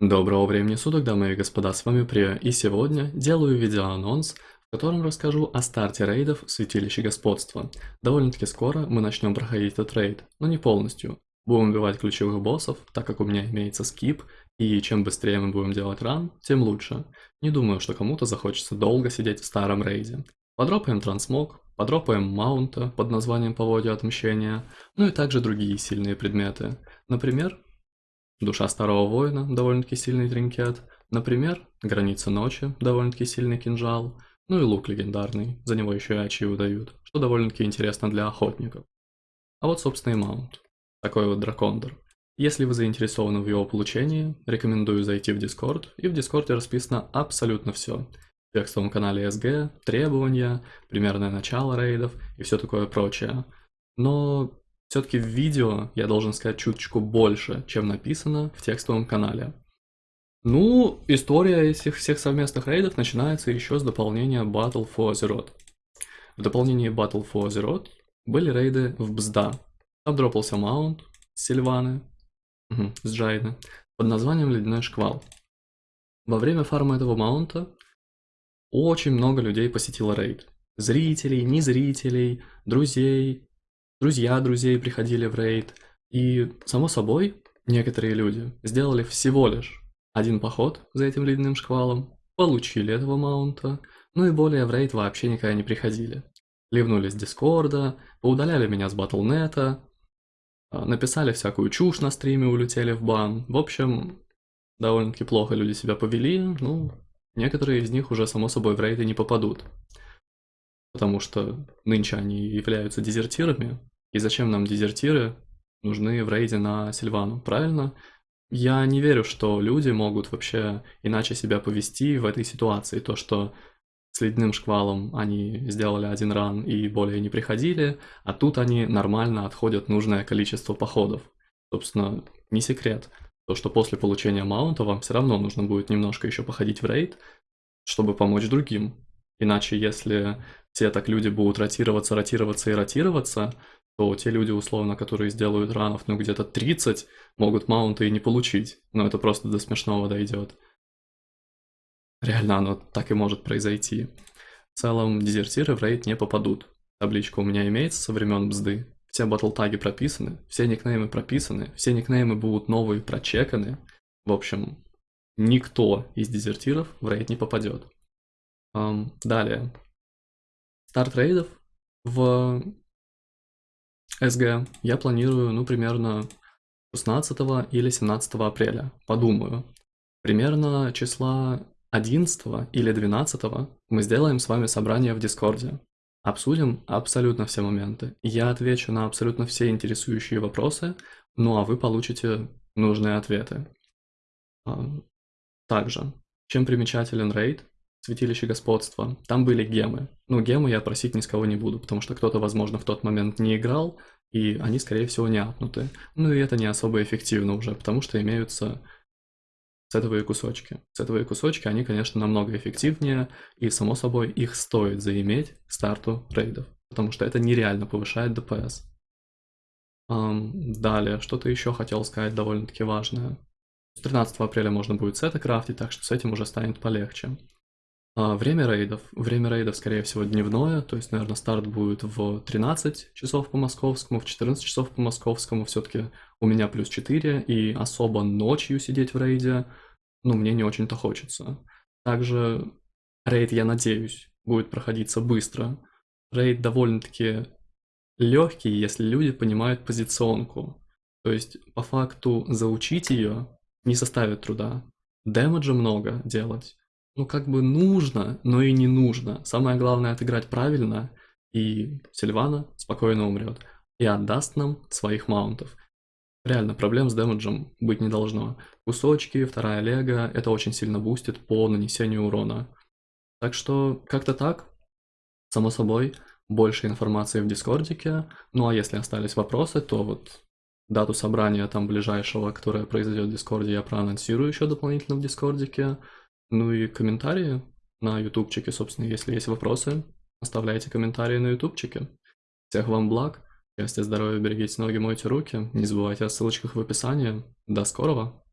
Доброго времени суток, дамы и господа, с вами Прия, и сегодня делаю видеоанонс, в котором расскажу о старте рейдов в Святилище Господства. Довольно-таки скоро мы начнем проходить этот рейд, но не полностью. Будем убивать ключевых боссов, так как у меня имеется скип, и чем быстрее мы будем делать ран, тем лучше. Не думаю, что кому-то захочется долго сидеть в старом рейде. Подропаем трансмог, подропаем маунта под названием Поводья Отмщения, ну и также другие сильные предметы. Например, Душа Старого Воина, довольно-таки сильный тринкет. Например, Граница Ночи, довольно-таки сильный кинжал. Ну и лук легендарный, за него еще и ачи выдают, что довольно-таки интересно для охотников. А вот, собственно, и маунт. Такой вот дракондер. Если вы заинтересованы в его получении, рекомендую зайти в Discord, и в Дискорде расписано абсолютно все. В текстовом канале SG, требования, примерное начало рейдов и все такое прочее. Но все-таки в видео я должен сказать чуточку больше, чем написано в текстовом канале. Ну, история этих всех совместных рейдов начинается еще с дополнения Battle for Azeroth. В дополнении Battle for Azeroth были рейды в Бзда. Там дропался маунт с Сильваны, угу, с Джайны, под названием Ледяной Шквал. Во время фарма этого маунта очень много людей посетило рейд. Зрителей, незрителей, друзей, друзья друзей приходили в рейд, и, само собой, некоторые люди сделали всего лишь один поход за этим ледяным шквалом, получили этого маунта, ну и более в рейд вообще никогда не приходили. Ливнули с Дискорда, поудаляли меня с Батлнета, написали всякую чушь на стриме, улетели в бан. В общем, довольно-таки плохо люди себя повели, ну, некоторые из них уже само собой в рейды не попадут потому что нынче они являются дезертирами. И зачем нам дезертиры нужны в рейде на Сильвану, правильно? Я не верю, что люди могут вообще иначе себя повести в этой ситуации. То, что с ледяным шквалом они сделали один ран и более не приходили, а тут они нормально отходят нужное количество походов. Собственно, не секрет. То, что после получения маунта вам все равно нужно будет немножко еще походить в рейд, чтобы помочь другим. Иначе, если все так люди будут ротироваться, ротироваться и ротироваться, то те люди, условно, которые сделают ранов, ну, где-то 30, могут маунты и не получить. Но это просто до смешного дойдет. Реально оно так и может произойти. В целом, дезертиры в рейд не попадут. Табличка у меня имеется со времен бзды. Все батл-таги прописаны, все никнеймы прописаны, все никнеймы будут новые прочеканы. В общем, никто из дезертиров в рейд не попадет. Um, далее, старт рейдов в СГ я планирую, ну, примерно 16 или 17 апреля. Подумаю. Примерно числа 11 или 12 мы сделаем с вами собрание в Дискорде. Обсудим абсолютно все моменты. Я отвечу на абсолютно все интересующие вопросы, ну а вы получите нужные ответы. Также, чем примечателен рейд, Святилище Господства, там были гемы. Ну, гемы я просить ни с кого не буду, потому что кто-то, возможно, в тот момент не играл, и они, скорее всего, не апнуты. Ну и это не особо эффективно уже, потому что имеются сетовые кусочки. Сетовые кусочки, они, конечно, намного эффективнее, и, само собой, их стоит заиметь старту рейдов, потому что это нереально повышает ДПС. Um, далее, что-то еще хотел сказать довольно-таки важное. 13 апреля можно будет сеты крафтить, так что с этим уже станет полегче. А, время рейдов. Время рейдов, скорее всего, дневное, то есть, наверное, старт будет в 13 часов по московскому, в 14 часов по московскому, все-таки у меня плюс 4, и особо ночью сидеть в рейде, ну, мне не очень-то хочется. Также рейд, я надеюсь, будет проходиться быстро. Рейд довольно-таки легкий, если люди понимают позиционку. То есть, по факту, заучить ее не составит труда. Дэмэджа много делать ну, как бы нужно, но и не нужно. Самое главное отыграть правильно, и Сильвана спокойно умрет. И отдаст нам своих маунтов. Реально, проблем с дэмэджем быть не должно. Кусочки, вторая лего, это очень сильно бустит по нанесению урона. Так что, как-то так. Само собой, больше информации в Дискордике. Ну а если остались вопросы, то вот дату собрания там ближайшего, которое произойдет в Дискорде, я проанонсирую еще дополнительно в Дискордике. Ну и комментарии на ютубчике, собственно, если есть вопросы, оставляйте комментарии на ютубчике. Всех вам благ, счастья, здоровья, берегите ноги, мойте руки, не забывайте о ссылочках в описании. До скорого!